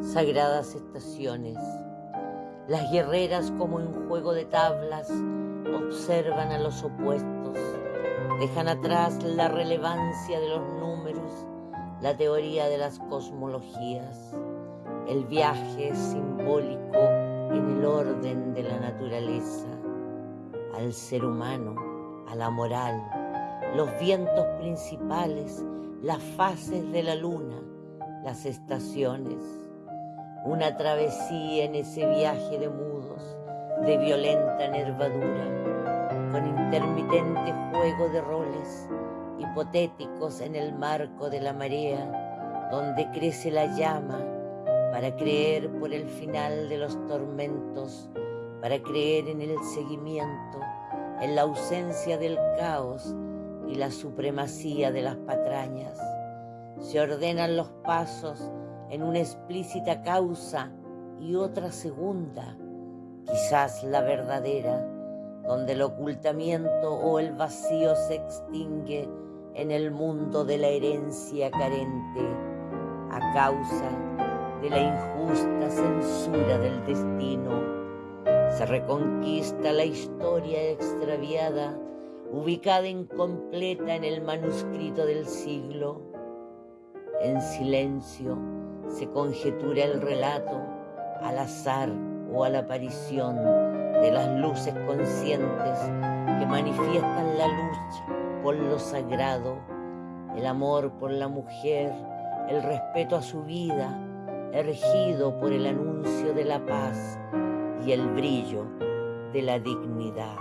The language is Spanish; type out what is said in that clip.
sagradas estaciones. Las guerreras como en juego de tablas observan a los opuestos, dejan atrás la relevancia de los números, la teoría de las cosmologías, el viaje simbólico en el orden de la naturaleza, al ser humano, a la moral, los vientos principales, las fases de la luna, las estaciones, una travesía en ese viaje de mudos, de violenta nervadura, con intermitente juego de roles hipotéticos en el marco de la marea, donde crece la llama para creer por el final de los tormentos, para creer en el seguimiento, en la ausencia del caos y la supremacía de las patrañas. Se ordenan los pasos en una explícita causa y otra segunda, quizás la verdadera, donde el ocultamiento o el vacío se extingue en el mundo de la herencia carente a causa de la injusta censura del destino. Se reconquista la historia extraviada, ubicada incompleta en el manuscrito del siglo. En silencio, se conjetura el relato al azar o a la aparición de las luces conscientes que manifiestan la lucha por lo sagrado, el amor por la mujer, el respeto a su vida, ergido por el anuncio de la paz y el brillo de la dignidad.